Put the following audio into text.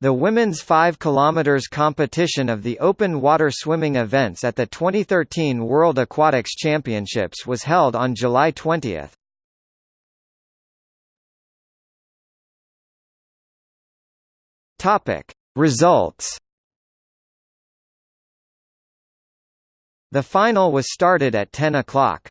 The women's 5 km competition of the open water swimming events at the 2013 World Aquatics Championships was held on July 20. Topic: Results. The final was started at 10 o'clock.